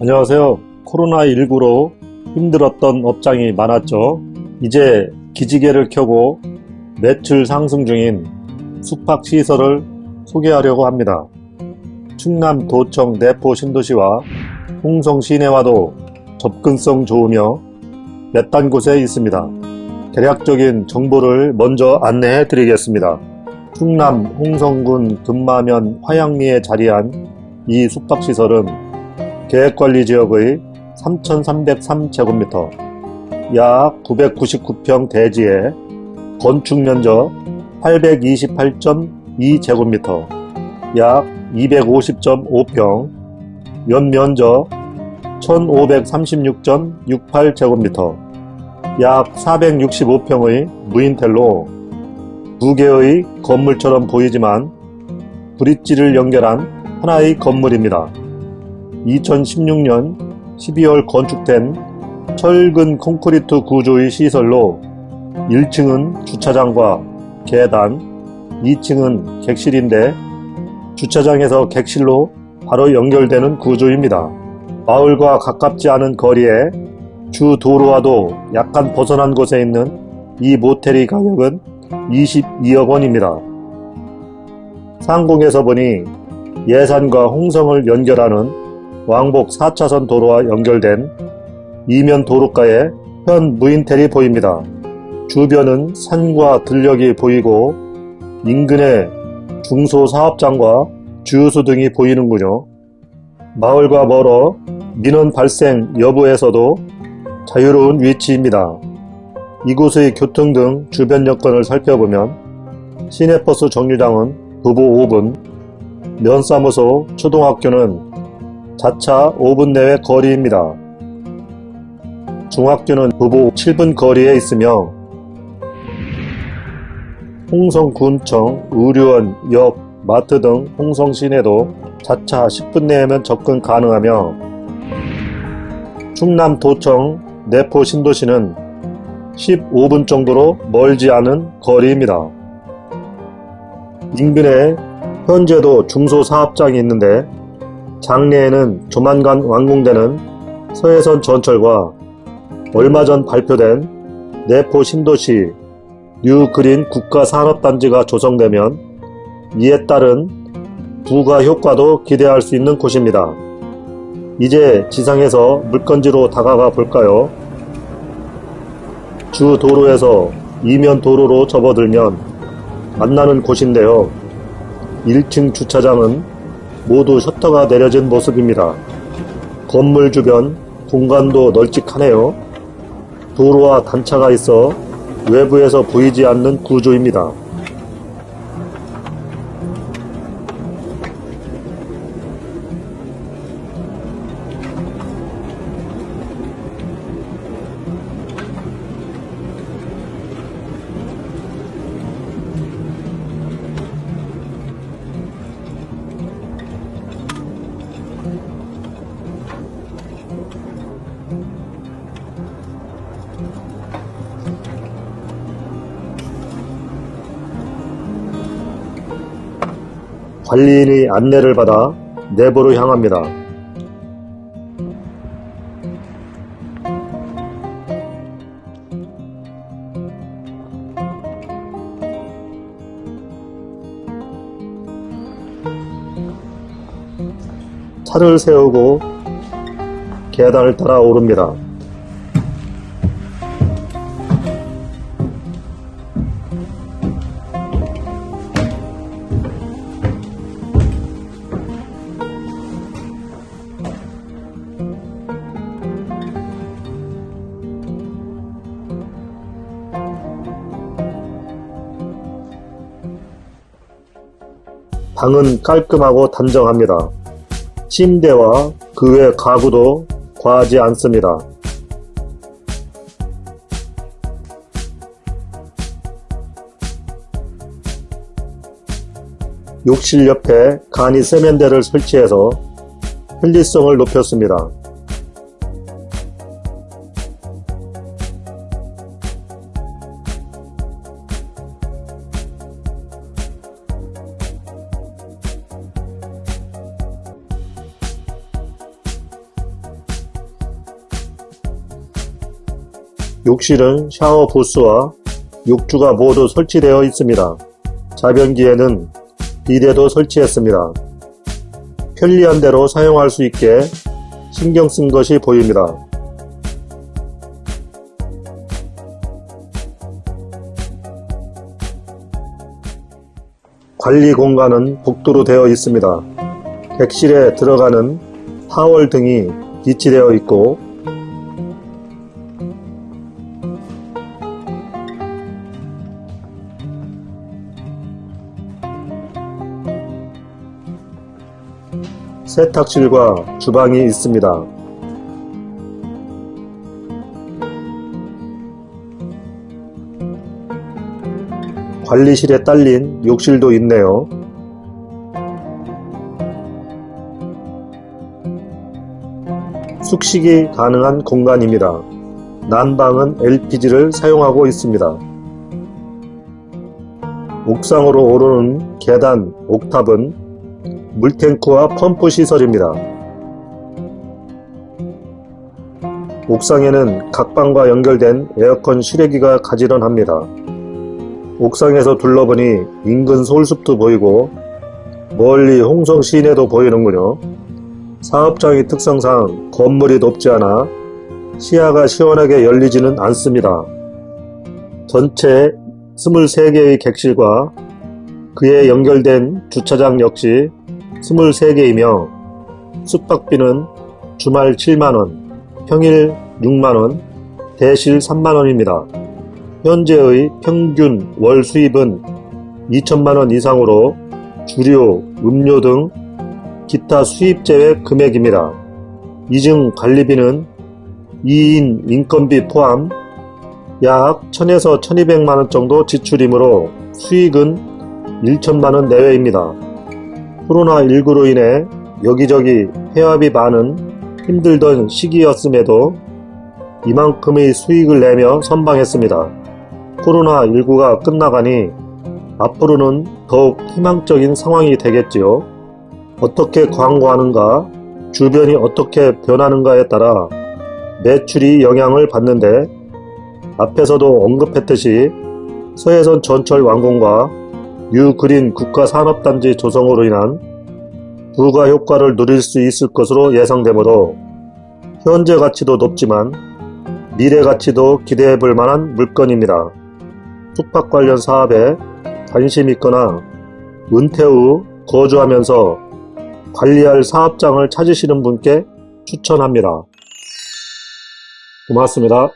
안녕하세요. 코로나19로 힘들었던 업장이 많았죠. 이제 기지개를 켜고 매출 상승 중인 숙박시설을 소개하려고 합니다. 충남 도청 내포 신도시와 홍성 시내와도 접근성 좋으며 몇 단 곳에 있습니다. 대략적인 정보를 먼저 안내해 드리겠습니다. 충남 홍성군 금마면 화양리에 자리한 이 숙박시설은 계획관리지역의 3,303제곱미터, 약 999평 대지에 건축면적 828.2제곱미터, 약 250.5평, 연면적 1536.68제곱미터, 약 465평의 무인텔로 두 개의 건물처럼 보이지만 브릿지를 연결한 하나의 건물입니다. 2016년 12월 건축된 철근 콘크리트 구조의 시설로 1층은 주차장과 계단, 2층은 객실인데 주차장에서 객실로 바로 연결되는 구조입니다. 마을과 가깝지 않은 거리에 주 도로와도 약간 벗어난 곳에 있는 이 모텔의 가격은 22억 원입니다. 상공에서 보니 예산과 홍성을 연결하는 왕복 4차선 도로와 연결된 이면 도로가에 현 무인텔이 보입니다. 주변은 산과 들녘이 보이고 인근에 중소사업장과 주유소 등이 보이는군요. 마을과 멀어 민원 발생 여부에서도 자유로운 위치입니다. 이곳의 교통 등 주변 여건을 살펴보면 시내버스 정류장은 부부 5분, 면사무소, 초등학교는 자차 5분 내외 거리입니다. 중학교는 부부 7분 거리에 있으며 홍성군청, 의료원, 역, 마트 등 홍성 시내도 자차 10분 내면 접근 가능하며 충남 도청, 내포 신도시는 15분 정도로 멀지 않은 거리입니다. 인근에 현재도 중소사업장이 있는데 장래에는 조만간 완공되는 서해선 전철과 얼마 전 발표된 내포 신도시 뉴그린 국가산업단지가 조성되면 이에 따른 부가 효과도 기대할 수 있는 곳입니다. 이제 지상에서 물건지로 다가가 볼까요? 주 도로에서 이면 도로로 접어들면 만나는 곳인데요. 1층 주차장은 모두 셔터가 내려진 모습입니다. 건물 주변 공간도 널찍하네요. 도로와 단차가 있어 외부에서 보이지 않는 구조입니다. 관리인의 안내를 받아 내부로 향합니다. 차를 세우고 계단을 따라 오릅니다. 방은 깔끔하고 단정합니다. 침대와 그 외 가구도 과하지 않습니다. 욕실 옆에 간이 세면대를 설치해서 편리성을 높였습니다. 욕실은 샤워 부스와 욕조가 모두 설치되어 있습니다. 자변기에는 비데도 설치했습니다. 편리한 대로 사용할 수 있게 신경 쓴 것이 보입니다. 관리 공간은 복도로 되어 있습니다. 객실에 들어가는 타월 등이 비치되어 있고 세탁실과 주방이 있습니다. 관리실에 딸린 욕실도 있네요. 숙식이 가능한 공간입니다. 난방은 LPG를 사용하고 있습니다. 옥상으로 오르는 계단 옥탑은 물탱크와 펌프 시설입니다. 옥상에는 각방과 연결된 에어컨 실외기가 가지런합니다. 옥상에서 둘러보니 인근 서울숲도 보이고 멀리 홍성 시내도 보이는군요. 사업장의 특성상 건물이 높지 않아 시야가 시원하게 열리지는 않습니다. 전체 23개의 객실과 그에 연결된 주차장 역시 23개이며 숙박비는 주말 7만원, 평일 6만원, 대실 3만원입니다. 현재의 평균 월 수입은 2천만원 이상으로 주료, 음료 등 기타 수입 제외 금액입니다. 이중 관리비는 2인 인건비 포함 약 1000에서 1200만원 정도 지출이므로 수익은 1천만원 내외입니다. 코로나19로 인해 여기저기 폐업이 많은 힘들던 시기였음에도 이만큼의 수익을 내며 선방했습니다. 코로나19가 끝나가니 앞으로는 더욱 희망적인 상황이 되겠지요. 어떻게 광고하는가, 주변이 어떻게 변하는가에 따라 매출이 영향을 받는데 앞에서도 언급했듯이 서해선 전철 완공과 뉴그린 국가산업단지 조성으로 인한 부가 효과를 누릴 수 있을 것으로 예상되므로 현재 가치도 높지만 미래 가치도 기대해 볼 만한 물건입니다. 숙박 관련 사업에 관심 있거나 은퇴 후 거주하면서 관리할 사업장을 찾으시는 분께 추천합니다. 고맙습니다.